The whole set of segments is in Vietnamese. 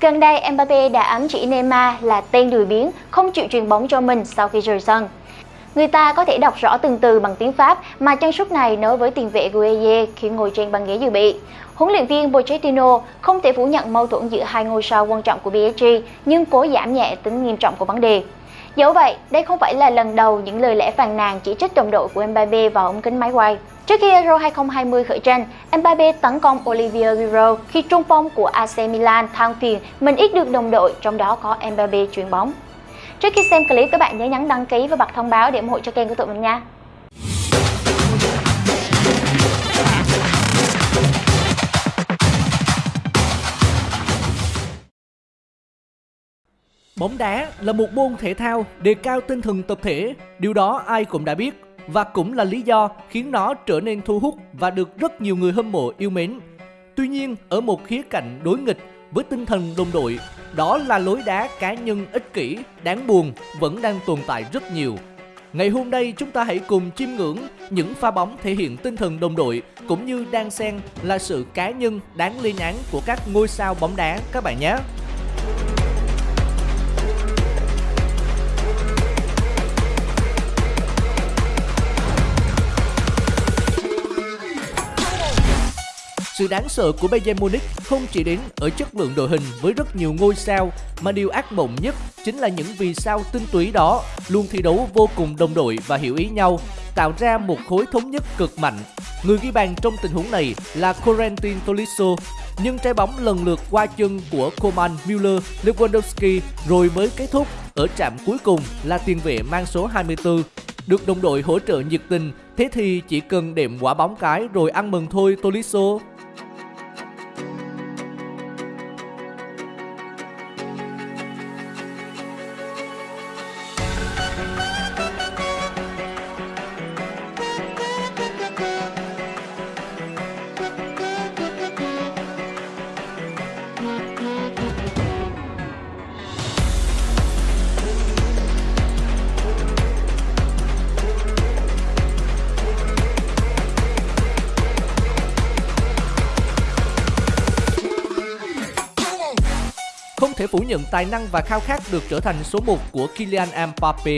Gần đây, Mbappe đã ám chỉ Neymar là tên lười biếng, không chịu truyền bóng cho mình sau khi rời sân. Người ta có thể đọc rõ từng từ bằng tiếng Pháp mà chân sút này nói với tiền vệ Gueye khi ngồi trên băng ghế dự bị. Huấn luyện viên Pochettino không thể phủ nhận mâu thuẫn giữa hai ngôi sao quan trọng của PSG nhưng cố giảm nhẹ tính nghiêm trọng của vấn đề. Dẫu vậy, đây không phải là lần đầu những lời lẽ phàn nàn chỉ trích đồng đội của Mbappe vào ống kính máy quay. Trước khi Euro 2020 khởi tranh, Mbappe tấn công Olivier Giroud khi trung phong của AC Milan than phiền mình ít được đồng đội, trong đó có Mbappe chuyền bóng. Trước khi xem clip, các bạn nhớ nhấn đăng ký và bật thông báo để ủng hộ cho kênh của tụi mình nha. Bóng đá là một môn thể thao đề cao tinh thần tập thể, điều đó ai cũng đã biết và cũng là lý do khiến nó trở nên thu hút và được rất nhiều người hâm mộ yêu mến. Tuy nhiên, ở một khía cạnh đối nghịch với tinh thần đồng đội, đó là lối đá cá nhân ích kỷ, đáng buồn vẫn đang tồn tại rất nhiều. Ngày hôm nay chúng ta hãy cùng chiêm ngưỡng những pha bóng thể hiện tinh thần đồng đội cũng như đang xen là sự cá nhân đáng lên án của các ngôi sao bóng đá các bạn nhé. Sự đáng sợ của Bayern Munich không chỉ đến ở chất lượng đội hình với rất nhiều ngôi sao mà điều ác mộng nhất chính là những vì sao tinh túy đó luôn thi đấu vô cùng đồng đội và hiểu ý nhau, tạo ra một khối thống nhất cực mạnh. Người ghi bàn trong tình huống này là Corentin Tolisso, nhưng trái bóng lần lượt qua chân của Coman, Müller, Lewandowski rồi mới kết thúc. Ở trạm cuối cùng là tiền vệ mang số 24 được đồng đội hỗ trợ nhiệt tình, thế thì chỉ cần đệm quả bóng cái rồi ăn mừng thôi Tolisso. Thể phủ nhận tài năng và khao khát được trở thành số 1 của Kylian Mbappe,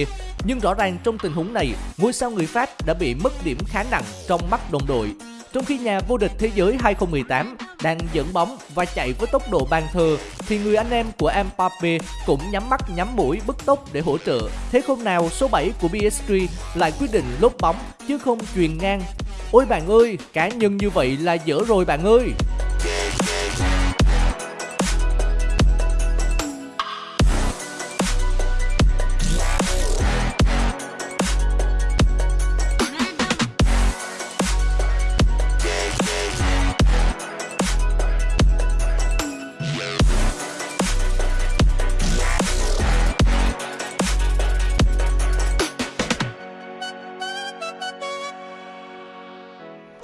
nhưng rõ ràng trong tình huống này, ngôi sao người Pháp đã bị mất điểm khá nặng trong mắt đồng đội. Trong khi nhà vô địch thế giới 2018 đang dẫn bóng và chạy với tốc độ bàn thờ, thì người anh em của Mbappe cũng nhắm mắt nhắm mũi bứt tốc để hỗ trợ. Thế không nào số 7 của PSG lại quyết định lốp bóng chứ không truyền ngang. Ôi bạn ơi, cá nhân như vậy là dở rồi bạn ơi!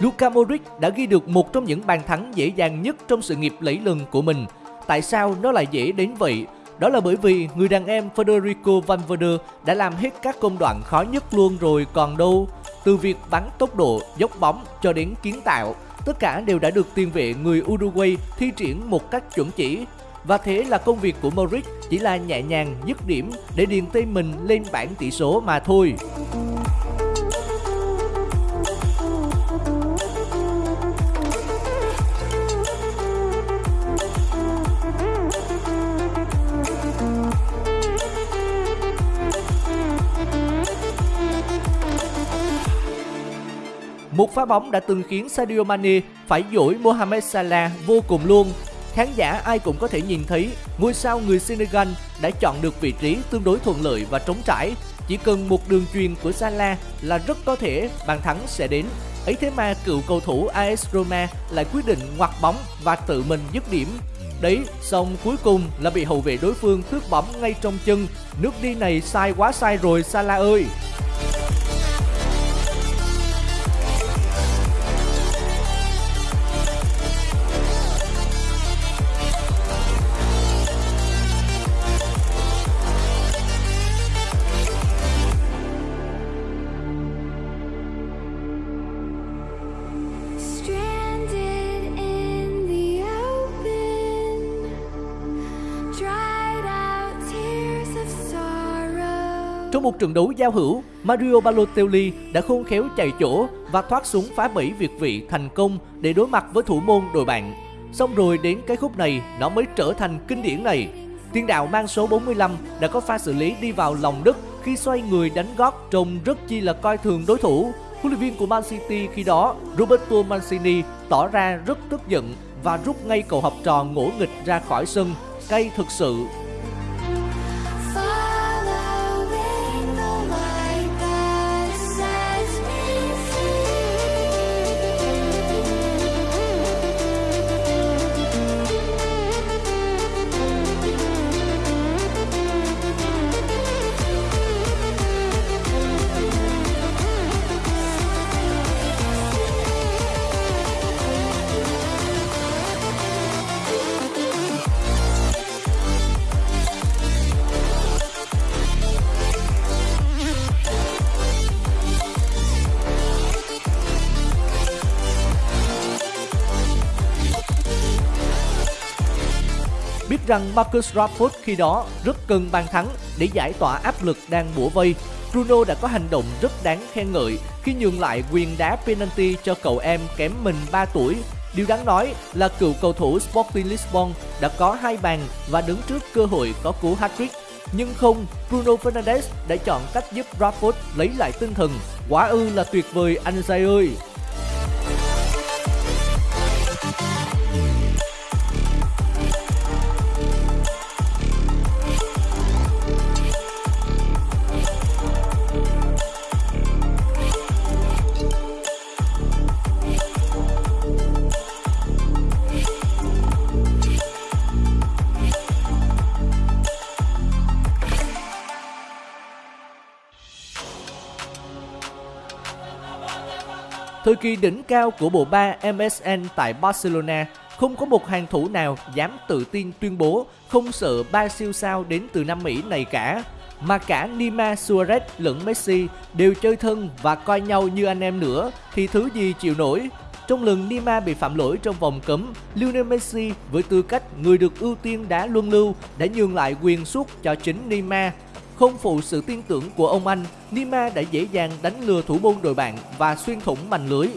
Luka Modric đã ghi được một trong những bàn thắng dễ dàng nhất trong sự nghiệp lẫy lừng của mình. Tại sao nó lại dễ đến vậy? Đó là bởi vì người đàn em Federico Valverde đã làm hết các công đoạn khó nhất luôn rồi còn đâu. Từ việc bắn tốc độ, dốc bóng cho đến kiến tạo, tất cả đều đã được tiền vệ người Uruguay thi triển một cách chuẩn chỉ. Và thế là công việc của Modric chỉ là nhẹ nhàng dứt điểm để điền tên mình lên bảng tỷ số mà thôi. Một pha bóng đã từng khiến Sadio Mane phải dỗi Mohamed Salah vô cùng luôn. Khán giả ai cũng có thể nhìn thấy ngôi sao người Senegal đã chọn được vị trí tương đối thuận lợi và trống trải. Chỉ cần một đường truyền của Salah là rất có thể bàn thắng sẽ đến. Ấy thế mà cựu cầu thủ AS Roma lại quyết định ngoặt bóng và tự mình dứt điểm. Đấy, xong cuối cùng là bị hậu vệ đối phương thước bóng ngay trong chân. Nước đi này sai quá sai rồi Salah ơi! Trong một trận đấu giao hữu, Mario Balotelli đã khôn khéo chạy chỗ và thoát xuống phá bẫy việt vị thành công để đối mặt với thủ môn đội bạn. Xong rồi đến cái khúc này nó mới trở thành kinh điển này. Tiền đạo mang số 45 đã có pha xử lý đi vào lòng đất khi xoay người đánh gót trông rất chi là coi thường đối thủ. Huấn luyện viên của Man City khi đó, Roberto Mancini tỏ ra rất tức giận và rút ngay cầu học trò ngỗ nghịch ra khỏi sân cây thực sự. Rằng Marcus Rashford khi đó rất cần bàn thắng để giải tỏa áp lực đang bủa vây. Bruno đã có hành động rất đáng khen ngợi khi nhường lại quyền đá penalty cho cậu em kém mình 3 tuổi. Điều đáng nói là cựu cầu thủ Sporting Lisbon đã có hai bàn và đứng trước cơ hội có cú hat-trick. Nhưng không, Bruno Fernandes đã chọn cách giúp Rashford lấy lại tinh thần. Quá ư là tuyệt vời anh trai ơi! Thời kỳ đỉnh cao của bộ ba MSN tại Barcelona, không có một hàng thủ nào dám tự tin tuyên bố không sợ ba siêu sao đến từ Nam Mỹ này cả. Mà cả Neymar Suarez lẫn Messi đều chơi thân và coi nhau như anh em nữa thì thứ gì chịu nổi. Trong lần Neymar bị phạm lỗi trong vòng cấm, Lionel Messi với tư cách người được ưu tiên đá luân lưu đã nhường lại quyền suất cho chính Neymar không phụ sự tin tưởng của ông anh, Nima đã dễ dàng đánh lừa thủ môn đội bạn và xuyên thủng mảnh lưới.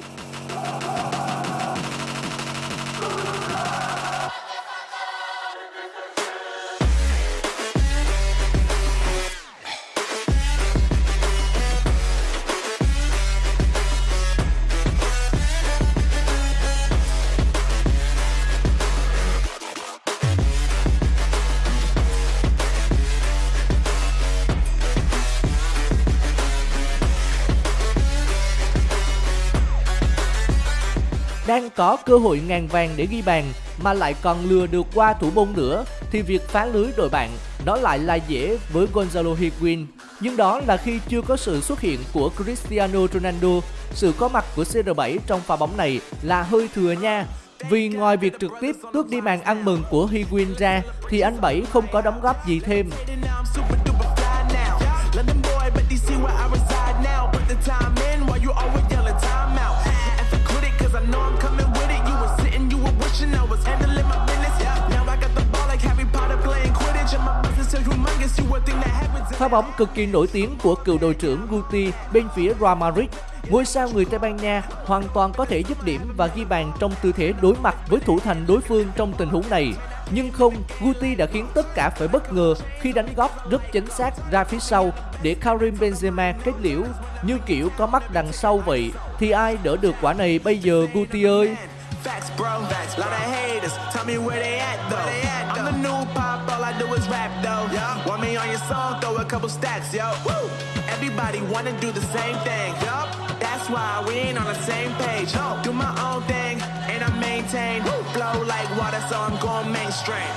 Đang có cơ hội ngàn vàng để ghi bàn mà lại còn lừa được qua thủ môn nữa thì việc phá lưới đội bạn nó lại là dễ với Gonzalo Higuain. Nhưng đó là khi chưa có sự xuất hiện của Cristiano Ronaldo, sự có mặt của CR7 trong pha bóng này là hơi thừa nha. Vì ngoài việc trực tiếp tước đi màn ăn mừng của Higuain ra thì anh Bảy không có đóng góp gì thêm. Pha bóng cực kỳ nổi tiếng của cựu đội trưởng Guti bên phía Real Madrid. Ngôi sao người Tây Ban Nha hoàn toàn có thể dứt điểm và ghi bàn trong tư thế đối mặt với thủ thành đối phương trong tình huống này. Nhưng không, Guti đã khiến tất cả phải bất ngờ khi đánh góp rất chính xác ra phía sau để Karim Benzema kết liễu. Như kiểu có mắt đằng sau vậy, thì ai đỡ được quả này bây giờ Guti ơi? Facts, bro. Facts. Lot of haters. Tell me where they at though. They at, though. I'm the new pop. All I do is rap though. Yeah. Want me on your song? Throw a couple stacks, yo. Woo. Everybody wanna do the same thing. Yup. That's why we ain't on the same page. No. Do my own thing and I maintain. Woo. Flow like water, so I'm going mainstream.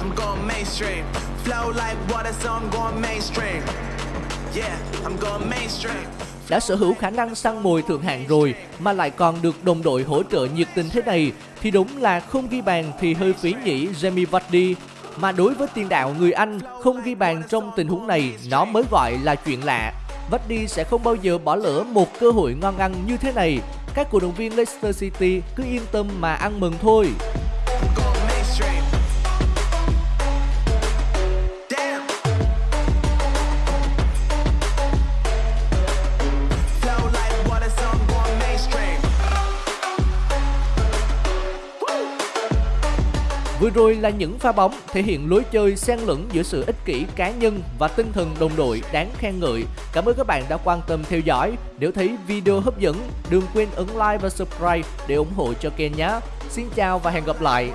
I'm going mainstream. Flow like water, so I'm going mainstream. Yeah, I'm going mainstream. đã sở hữu khả năng săn mồi thượng hạng rồi mà lại còn được đồng đội hỗ trợ nhiệt tình thế này thì đúng là không ghi bàn thì hơi phí nhỉ Jamie Vardy. Mà đối với tiền đạo người Anh, không ghi bàn trong tình huống này, nó mới gọi là chuyện lạ. Vardy sẽ không bao giờ bỏ lỡ một cơ hội ngon ăn như thế này. Các cổ động viên Leicester City cứ yên tâm mà ăn mừng thôi. Vừa rồi là những pha bóng thể hiện lối chơi xen lẫn giữa sự ích kỷ cá nhân và tinh thần đồng đội đáng khen ngợi. Cảm ơn các bạn đã quan tâm theo dõi. Nếu thấy video hấp dẫn, đừng quên ấn like và subscribe để ủng hộ cho kênh nhé. Xin chào và hẹn gặp lại.